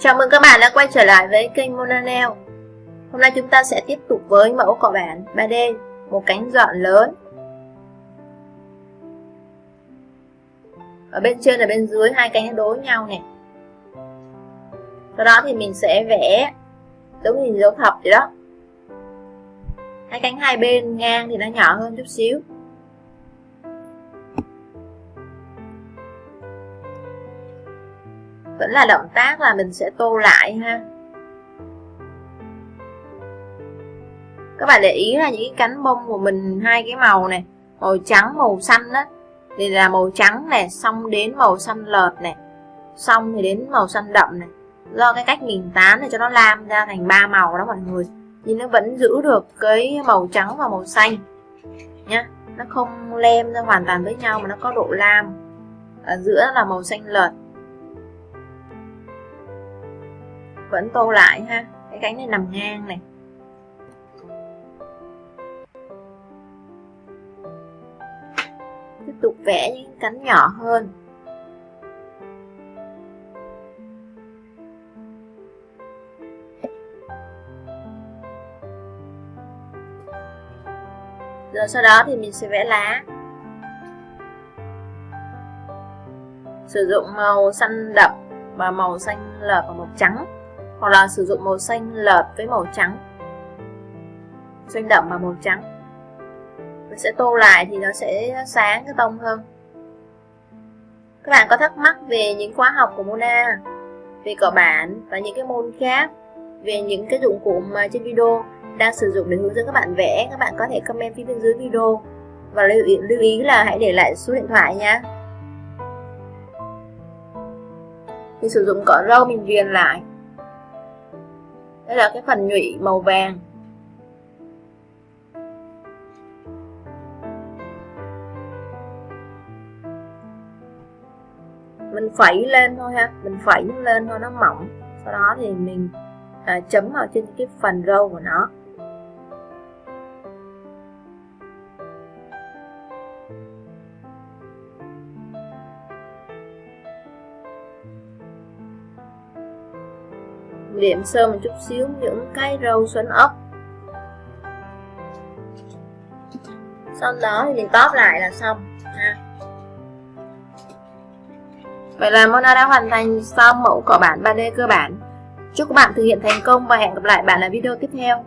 Chào mừng các bạn đã quay trở lại với kênh Monanel. Hôm nay chúng ta sẽ tiếp tục với mẫu cọ bản 3D Một cánh dọn lớn. Ở bên trên và bên dưới hai cánh đối nhau này. Sau đó thì mình sẽ vẽ giống hình dấu thập vậy đó. Hai cánh hai bên ngang thì nó nhỏ hơn chút xíu. Vẫn là động tác là mình sẽ tô lại ha. Các bạn để ý là những cái cánh bông của mình, hai cái màu này, màu trắng, màu xanh đó thì là màu trắng này, xong đến màu xanh lợt này, xong thì đến màu xanh đậm này. Do cái cách mình tán để cho nó lam ra thành ba màu đó mọi người. Nhưng nó vẫn giữ được cái màu trắng và màu xanh nhá. Nó không lem ra hoàn toàn với nhau mà nó có độ lam. Ở giữa là màu xanh lợt. Vẫn tô lại ha. Cái cánh này nằm ngang này. Tiếp tục vẽ những cánh nhỏ hơn. Rồi sau đó thì mình sẽ vẽ lá. Sử dụng màu xanh đậm và màu xanh lợp và màu trắng hoặc là sử dụng màu xanh lợp với màu trắng. Xanh đậm và màu trắng. Mình sẽ tô lại thì nó sẽ sáng cái tông hơn. Các bạn có thắc mắc về những khóa học của Mona về cỏ bản và những cái môn khác về những cái dụng cụ mà trên video đang sử dụng để hướng dẫn các bạn vẽ các bạn có thể comment phía bên dưới video. Và lưu ý, lưu ý là hãy để lại số điện thoại nha. Mình sử dụng cỏ râu mình viền lại đây là cái phần nhụy màu vàng. Mình phẩy lên thôi ha mình phẩy lên thôi nó mỏng. Sau đó thì mình à, chấm vào trên cái phần râu của nó. Liệm sơ một chút xíu, những cái râu xoắn ốc. Sau đó thì mình tóp lại là xong, ha. Vậy là Mona đã hoàn thành xong mẫu cỏ bản 3D cơ bản. Chúc các bạn thực hiện thành công và hẹn gặp lại bạn ở video tiếp theo.